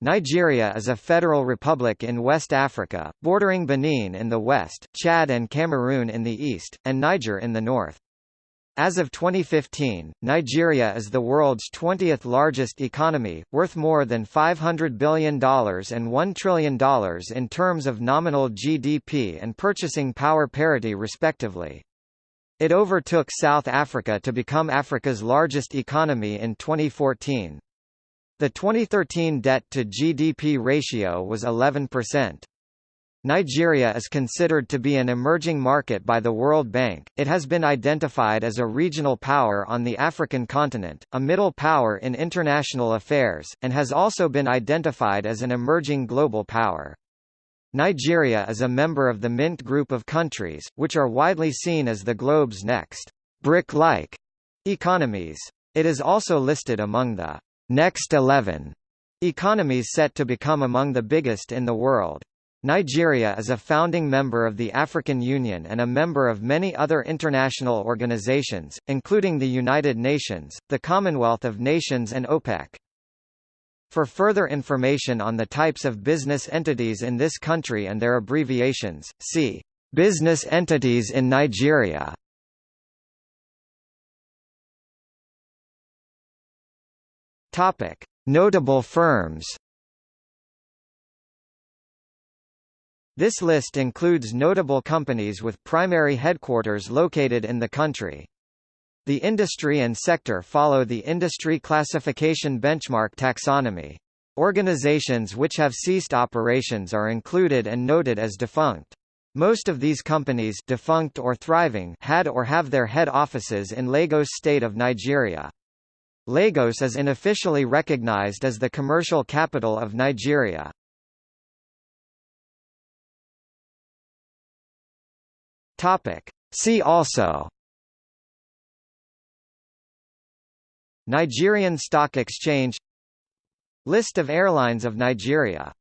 Nigeria is a federal republic in West Africa, bordering Benin in the west, Chad and Cameroon in the east, and Niger in the north. As of 2015, Nigeria is the world's 20th largest economy, worth more than $500 billion and $1 trillion in terms of nominal GDP and purchasing power parity respectively. It overtook South Africa to become Africa's largest economy in 2014. The 2013 debt-to-GDP ratio was 11%. Nigeria is considered to be an emerging market by the World Bank. It has been identified as a regional power on the African continent, a middle power in international affairs, and has also been identified as an emerging global power. Nigeria is a member of the Mint group of countries, which are widely seen as the globe's next BRIC-like economies. It is also listed among the Next 11 economies set to become among the biggest in the world. Nigeria is a founding member of the African Union and a member of many other international organizations, including the United Nations, the Commonwealth of Nations and OPEC. For further information on the types of business entities in this country and their abbreviations, see Business entities in Nigeria. Topic: Notable firms. This list includes notable companies with primary headquarters located in the country. The industry and sector follow the Industry Classification Benchmark taxonomy. Organizations which have ceased operations are included and noted as defunct. Most of these companies defunct or thriving had or have their head offices in Lagos state of Nigeria. Lagos is unofficially recognized as the commercial capital of Nigeria. See also. Nigerian Stock Exchange. List of airlines of Nigeria